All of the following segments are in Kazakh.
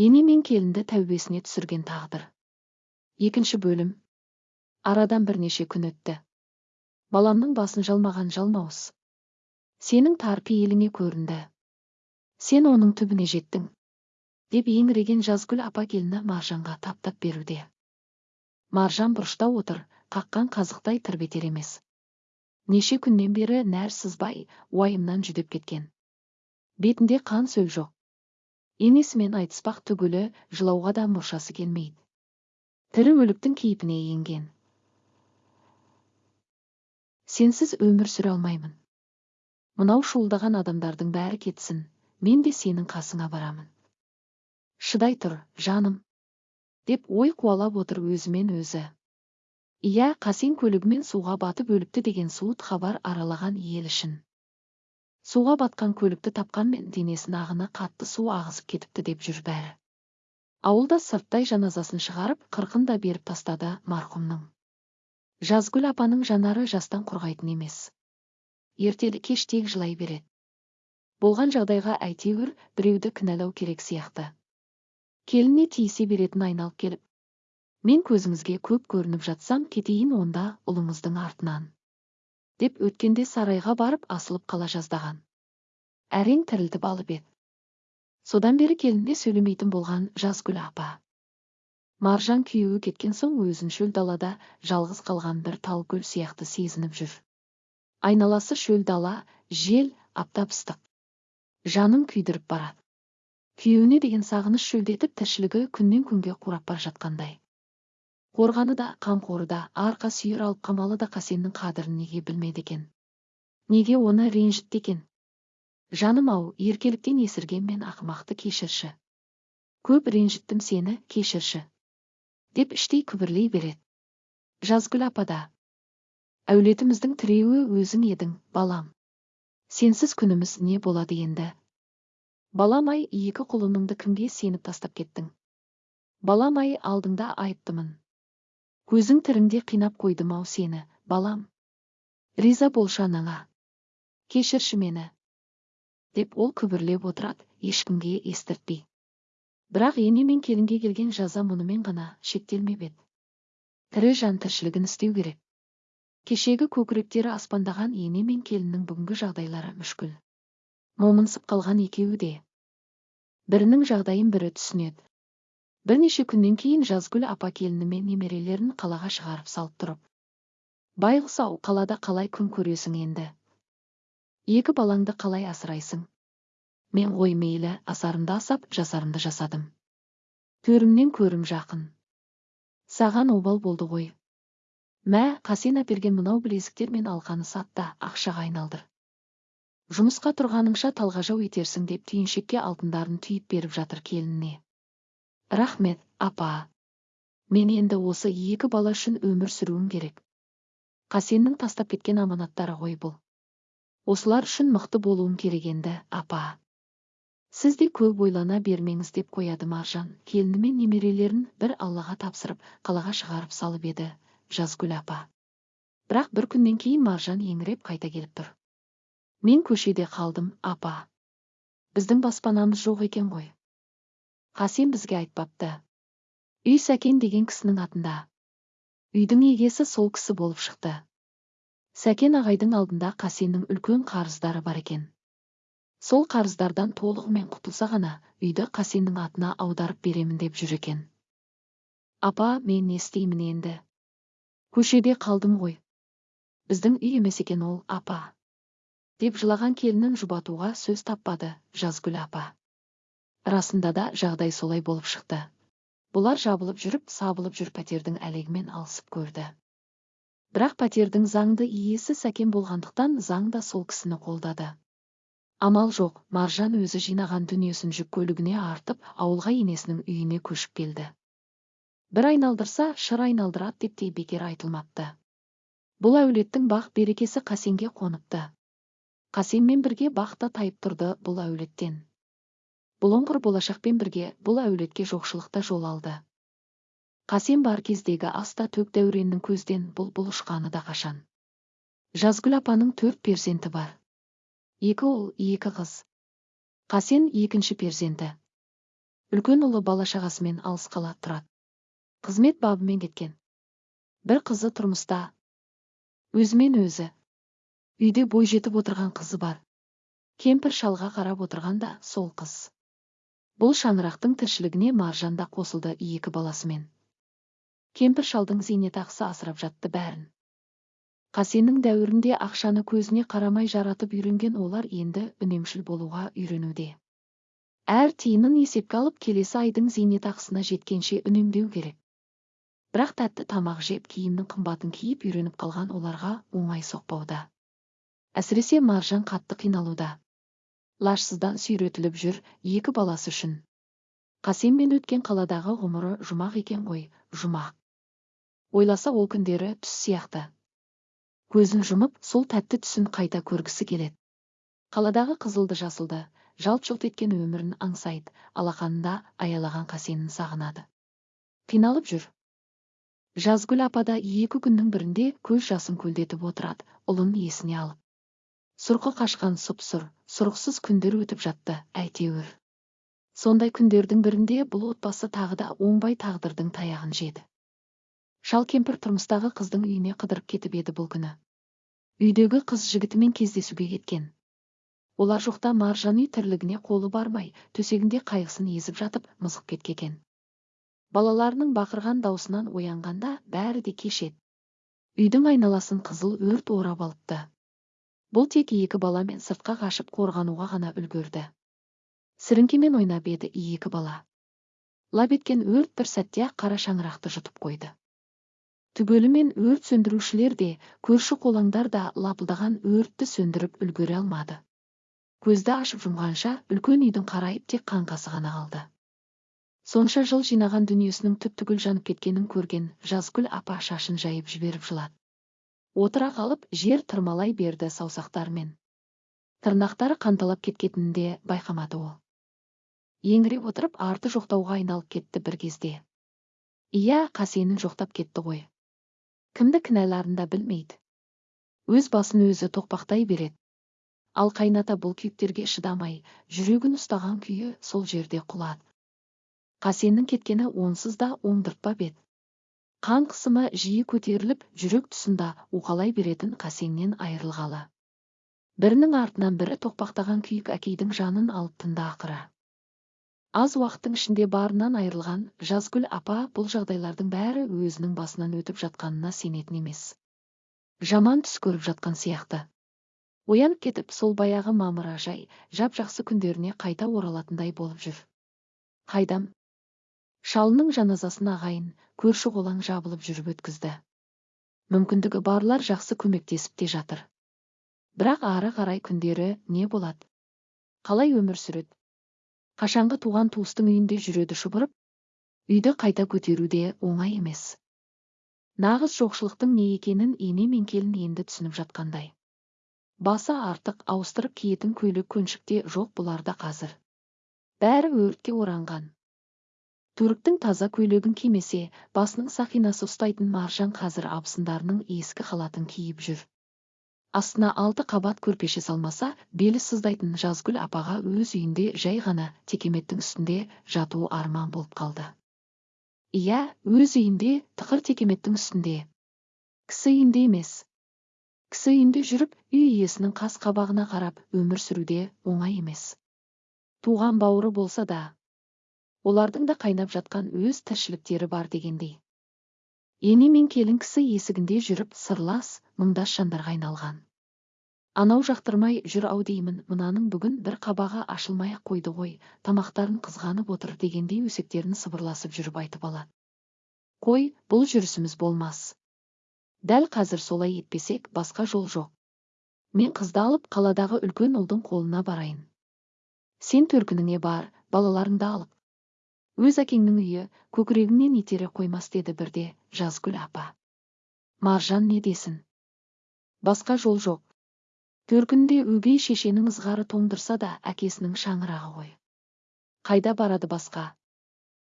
ене мен келінді тәубесіне түсірген тағдыр екінші бөлім арадан бірнеше күн өтті баламның басын жалмаған жалмауыз сенің тар пейіліңе көрінді сен оның түбіне жеттің деп еңіреген жазгүл апа келіні маржанға таптап беруде маржан бұрышта отыр қаққан қазықтай тырбетер емес неше күннен бері нәр сызбай уайымнан жүдеп кеткен бетінде қан сөл жоқ енесімен айтыспақ түгілі жылауға да мұршасы келмейді. Тірі өліктің кейпіне енген. Сенсіз өмір сүре алмаймын. Мынау шуылдаған адамдардың бәрі кетсін мен де сенің қасыңа барамын. Шыдай тұр жаным деп ой қуалап отыр өзімен өзі. Иә қасен көлігімен суға батып өліпті деген суыт хабар аралаған ел ішін. Суға батқан көлікті тапқанмен денесін ағыны қатты су ағызып кетіпті деп жүр бәрі. Ауылда сырттай жаназасын шығарып қырқын да беріп тастады марқұмның. Жазгүл апаның жанары жастан құрғайтын емес. Ертелі кеш тек жылай береді. Болған жағдайға әйтеуір біреуді кінәлау керек сияқты. Келіне тиісе беретін айналып келіп мен көзіңізге көп көрініп жатсам кетейін онда ұлыңыздың артынан деп өткенде сарайға барып асылып қала жаздаған. Әрең тірілтіп алып еді содан бері келінде сөйлемейтін болған жазгүл апа. Маржан күйеуі кеткен соң өзін шөл далада жалғыз қалған бір тал гүл сияқты сезініп жүр. Айналасы шөл дала жел аптап ыстық. Жанын күйдіріп барады. Күйеуіне деген сағыныш шөлдетіп тіршілігі күннен күнге қурап бара жатқандай. Қорғаны да қамқоры да арқа сүйер алып қамалы да қасеннің қадірін неге білмеді екен? Неге оны ренжітті екен? Жаным ау еркеліктен есірген мен ақымақты кешірші. Көп ренжіттім сені кешірші. Деп іштей күбірлей береді. Жазгүл апа да. Әулетіміздің тіреуі өзің едің балам. Сенсіз күніміз не болады енді? Балам-ай екі құлыныңды кімге сеніп тастап кеттің? Балам-ай алдыңда айыптымын. Көзің тіріңде қинап қойдым-ау сені балам. Риза болшы анаңа. Кешірші мені. Деп ол күбірлеп отырады ешкімге естіртпей. Бірақ ене мен келінге келген жаза мұнымен ғана шектелмеп еді. Тірі жан тіршілігін істеу керек. Кешегі көкіректері аспандаған ене мен келіннің бүгінгі жағдайлары мүшкіл. Момынсып қалған екеуі де. Бірінің жағдайын бірі түсінеді. Бірнеше күннен кейін жазгүл апа келіні мен немерелерін қалаға шығарып салып тұрып. Байғұс ау қалада қалай күн көресің енді? Екі балаңды қалай асырайсың? Мен ғой мейлі асарымды асап жасарымды жасадым. Төрімнен көрім жақын. Саған обал болды ғой. Мә қасен әперген мынау білезіктер мен алқаны сат та ақшаға айналдыр. Жұмысқа тұрғаныңша талғажау етерсің деп түйіншекке алтындарын түйіп беріп жатыр келініне. Рахмет апа. Мен енді осы екі бала үшін өмір сүруім керек. Қасеннің тастап кеткен аманаттары ғой бұл. Осылар үшін мықты болуым керек енді апа. Сіз де көп ойлана бермеңіз деп қояды маржан. Келіні мен немерелерін бір аллаға тапсырып қалаға шығарып салып еді жазгүл апа. Бірақ бір күннен кейін маржан еңіреп қайта келіп тұр. Мен көшеде қалдым апа. Біздің баспанамыз жоқ екен ғой. Қасен бізге айтпапты. Үй сәкен деген кісінің атында. Үйдің егесі сол кісі болып шықты. Сәкен ағайдың алдында қасеннің үлкен қарыздары бар екен. Сол қарыздардан толығымен құтылса ғана үйді қасеннің атына аударып беремін деп жүр екен. Апа мен не істеймін енді? Көшеде қалдым ғой. Біздің үй емес екен ол апа. Деп жылаған келінін жұбатуға сөз таппады жазгүл апа. Расында да жағдай солай болып шықты. Бұлар жабылып жүріп сабылып жүр пәтердің әлегімен алысып көрді. Бірақ пәтердің заңды иесі сәкен болғандықтан заң да сол кісіні қолдады. Амал жоқ маржан өзі жинаған дүниесін жүк көлігіне артып ауылға енесінің үйіне көшіп келді. Бір айналдырса шыр айналдырады деп те бекер айтылмапты. Бұл әулеттің бақ берекесі қасенге қоныпты. Қасенмен бірге бақ та тайып тұрды бұл әулеттен. Бұлыңғыр болашақпен бірге бұл әулетке жоқшылықта жол алды. Қасен бар кездегі аста төк дәуреннің көзден бұл бұл ұшқаны да қашан. Жазгүл апаның төрт перзенті бар. Екі ұл екі қыз. Қасен екінші перзенті. Үлкен ұлы бала шағасымен алыс қала тұрады. Қызмет бабымен кеткен. Бір қызы тұрмыста. Өзімен өзі. Үйде бой жетіп отырған қызы бар. Кемпір шалға қарап отырған да сол қыз. Бұл шаңырақтың тіршілігіне маржан да қосылды екі баласымен. Кемпір шалдың зейнетақысы асырап жатты бәрін. Қасеннің дәуірінде ақшаны көзіне қарамай жаратып үйренген олар енді үнемшіл болуға үйренуде. Әр тиынын есепке алып келесі айдың зейнетақысына жеткенше үнемдеу керек. Бірақ тәтті тамақ жеп киімнің қымбатын киіп үйреніп қалған оларға оңай соқпауда. Әсіресе маржан қатты қиналуда. Лажсыздан сүйретіліп жүр екі баласы үшін. Қасенмен өткен қаладағы ғұмыры жұмақ екен ғой жұмақ. Ойласа ол күндері түс сияқты. Көзін жұмып сол тәтті түсін қайта көргісі келеді. Қаладағы қызылды жасылды жалт жұлт еткен өмірін аңсайды алақанында аялаған қасенін сағынады. Қиналып жүр. Жазгүл апа да екі күннің бірінде көз жасын көлдетіп отырады ұлын есіне алып. Сұрқы қашқан сұп сұр сұрықсыз күндер өтіп жатты әйтеуір. Сондай күндердің бірінде бұл отбасы тағы да оңбай тағдырдың таяғын жеді. Шал кемпір тұрмыстағы қыздың үйіне қыдырып кетіп еді бұл күні. Үйдегі қыз жігітімен кездесуге кеткен. Олар жоқта маржан үй тірлігіне қолы бармай төсегінде қайғысын езіп жатып мызғып кеткеген балаларының бақырған даусынан оянғанда бәрі де кеш еді. Үйдің айналасын қызыл өрт орап алыпты. Бұл тек екі баламен сыртқа қашып қорғануға ғана үлгерді сіріңкемен ойнап еді екі бала. Лап еткен өрт бір сәтте ақ қара шаңырақты жұтып қойды. Түгелімен өрт сөндірушілер де көрші қолаңдар да лапылдаған өртті сөндіріп үлгере алмады. Көзді ашып жұмғанша үлкен үйдің қарайып тек қаңқасы ғана қалды. Сонша жыл жинаған дүниесінің түп түгел жанып кеткенін көрген жазгүл апа шашын жайып жіберіп жылады. Отыра қалып жер тырмалай берді саусақтарымен. Тырнақтары қанталап кеткенін де байқамады ол. Еңіреп отырып арты жоқтауға айналып кетті бір кезде. Иә қасенін жоқтап кетті ғой. Кімді кінәларын да білмейді. Өз басын өзі тоқпақтай береді. Ал қайната бұл күйіктерге шыдамай жүрегін ұстаған күйі сол жерде құлады. Қасеннің кеткені онсыз да оңдыртпап еді. Қан қысымы жиі көтеріліп жүрек тұсында уқалай беретін қасеннен айырылғалы. Бірінің артынан бірі тоқпақтаған күйік әкейдің жанын алып тынды ақыры. Аз уақыттың ішінде барынан айырылған жазгүл апа бұл жағдайлардың бәрі өзінің басынан өтіп жатқанына сенетін емес. Жаман түс көріп жатқан сияқты. Оянып кетіп сол баяғы мамыражай жап жақсы күндеріне қайта оралатындай болып жүр. Қайдам? Шалының жаназасын ағайын көрші қолаң жабылып жүріп өткізді. Мүмкіндігі барлар жақсы көмектесіп те жатыр. Бірақ ары қарай күндері не болады? Қалай өмір сүреді? Қашанғы туған туыстың үйінде жүреді шұбырып үйді қайта көтеру де оңай емес. Нағыз жоқшылықтың не екенін ене мен келін енді түсініп жатқандай. Басы артық ауыстырып киетін көйлек көншік те жоқ бұларда қазір. Бәрі өртке оранған. Түріктің таза көйлегін кимесе басының сақинасы ұстайтын маржан қазір абысындарының ескі халатын киіп жүр. Астына алты қабат көрпеше салмаса белі сыздайтын жазгүл апаға өз үйінде жай ғана текеметтің үстінде жату арман болып қалды. Иә өз үйінде тықыр текеметтің үстінде. Кісі үйінде емес. Кісі үйінде жүріп үй иесінің қас қабағына қарап өмір сүруде оңай емес. Туған бауыры болса да олардың да қайнап жатқан өз тіршіліктері бар дегендей. Ене мен келін кісі есігінде жүріп сырлас мұңдас жандарға айналған. Анау жақтырмай жүр ау деймін мынаның бүгін бір қабағы ашылмай ақ қойды ғой тамақтарын қызғанып отыр дегендей өсектерін сыбырласып жүріп айтып алады. Қой бұл жүрісіміз болмас. Дәл қазір солай етпесек басқа жол жоқ. Мен қызды алып қаладағы үлкен ұлдың қолына барайын. Сен төркініңе бар балаларыңды алып өз әкеңнің үйі көкірегіңнен итере қоймас деді бірде жазгүл апа. Маржан не десін? Басқа жол жоқ. Төркінде өгей шешенің ызғары тоңдырса да әкесінің шаңырағы ғой. Қайда барады басқа?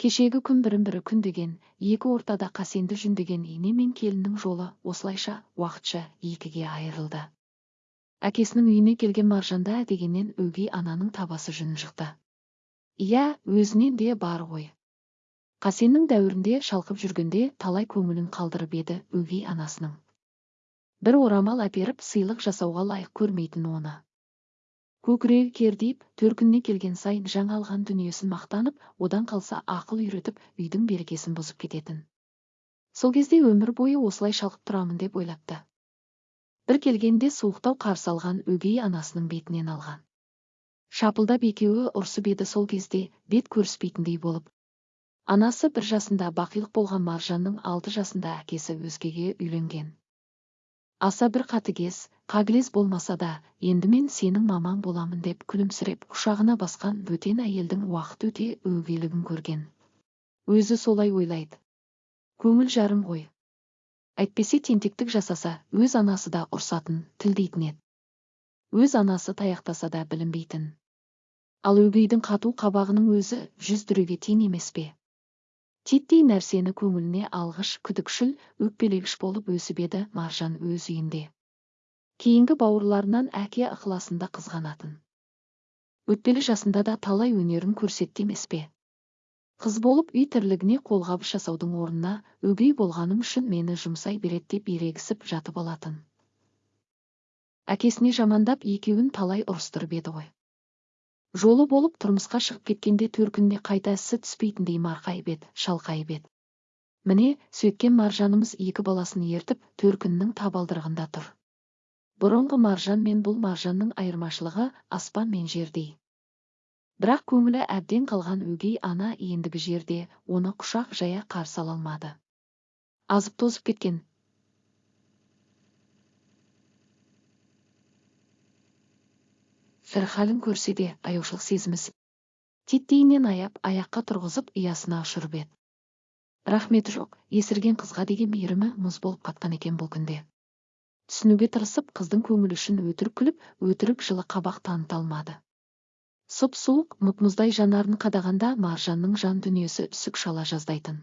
Кешегі күн бірін бірі күндеген екі ортада қасенді жүндеген ене мен келіннің жолы осылайша уақытша екіге айырылды. Әкесінің үйіне келген маржанда дегеннен өгей ананың табасы жүн жықты. Иә өзінен де бар ғой. Қасеннің дәуірінде шалқып жүргенде талай көңілін қалдырып еді өгей анасының. Бір орамал әперіп сыйлық жасауға лайық көрмейтін оны. Көкірегі кердиіп төркініне келген сайын жаңа алған дүниесін мақтанып одан қалса ақыл үйретіп үйдің берекесін бұзып кететін. Сол кезде өмір бойы осылай шалқып тұрамын деп ойлапты. Бір келгенде суықтау қарсы алған өгей анасының бетінен алған. Шапылдап екеуі ұрсып еді сол кезде бет көріспейтіндей болып. Анасы бір жасында бақилық болған маржанның алты жасында әкесі өзгеге үйленген. Аса бір қатыгез қағілез болмаса да енді мен сенің мамаң боламын деп күлімсіреп құшағына басқан бөтен әйелдің уақыт өте өгейлігін көрген. Өзі солай ойлайды. Көңіл жарым ғой. Әйтпесе тентектік жасаса өз анасы да ұрсатын тілдейтін еді. Өз анасы таяқтаса да білінбейтін ал өгейдің қату қабағының өзі жүз дүреге тең емес пе? Титтей нәрсені көңіліне алғыш күдікшіл өкпелегіш болып өсіп еді маржан өз үйінде. Кейінгі бауырларынан әке ықыласында қызғанатын. Өтпелі жасында да талай өнерін көрсетті емес пе? Қыз болып үй тірлігіне қолғабыс жасаудың орнына өгей болғаным үшін мені жұмсай береді деп ерегісіп жатып алатын. Әкесіне жамандап екеуін талай ұрыстырып еді ғой. Жолы болып тұрмысқа шығып кеткенде төркініне қайта ісі түспейтіндей марқайып еді шалқайып еді міне сөйткен маржанымыз екі баласын ертіп төркіннің табалдырығында тұр. Бұрынғы маржан мен бұл маржанның айырмашылығы аспан мен жердей. Бірақ көңілі әбден қалған өгей ана ендігі жерде оны құшақ жая қарсы ала алмады. Азып тозып кеткен бір халін көрсе де аяушылық сезімісіп титтейінен аяп аяққа тұрғызып ұясына ұшырып еді рахметі жоқ есірген қызға деген мейірімі мұз болып қатқан екен бұл күнде. Түсінуге тырысып қыздың көңілі үшін өтірік күліп өтірік жылы қабақ таныта алмады. Сұп суық мұп мұздай жанарын қадағанда маржанның жан дүниесі үсік шала жаздайтын.